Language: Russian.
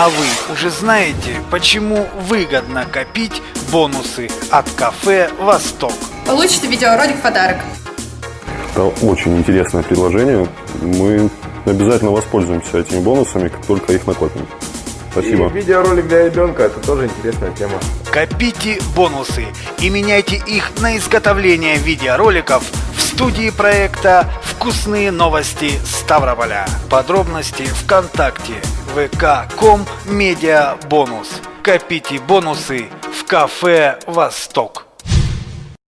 А вы уже знаете, почему выгодно копить бонусы от кафе «Восток»? Получите видеоролик в подарок. Это очень интересное предложение. Мы обязательно воспользуемся этими бонусами, как только их накопим. Спасибо. И видеоролик для ребенка – это тоже интересная тема. Копите бонусы и меняйте их на изготовление видеороликов в студии проекта «Вкусные новости Ставрополя». Подробности ВКонтакте vk.com медиа бонус. Копите бонусы в кафе «Восток».